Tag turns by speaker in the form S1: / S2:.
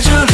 S1: 아주